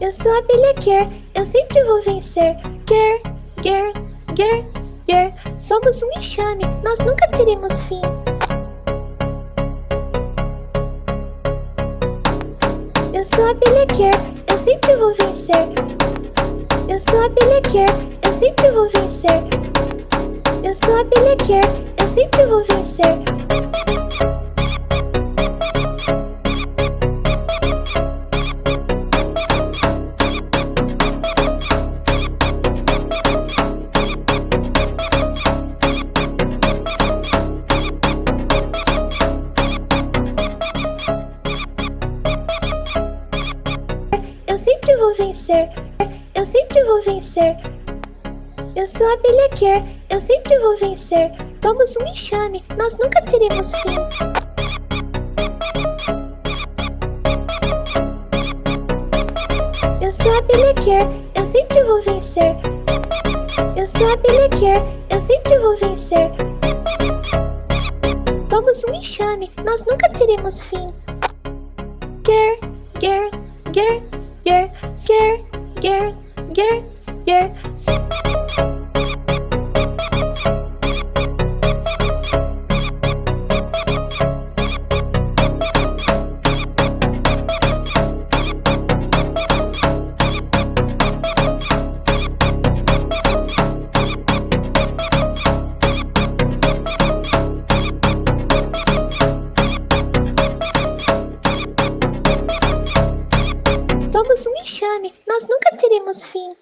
Eu sou a abelha eu sempre vou vencer. Ger, Ger, Ger, Ger. Somos um enxame, nós nunca teremos fim. Eu sou a abelha eu sempre vou vencer. Eu sou a abelha eu sempre vou vencer. Eu sou a abelha eu sempre vou vencer. Vou vencer. Eu sempre vou vencer. Eu sou a abelha eu sempre vou vencer. Somos um enxame, nós nunca teremos fim. Eu sou a abelha eu sempre vou vencer. Eu sou a abelha eu sempre vou vencer. Somos um enxame, nós nunca teremos fim. Ger, Ger, Ger, yeah, yeah, yeah, yeah, yeah. nós nunca teremos fim.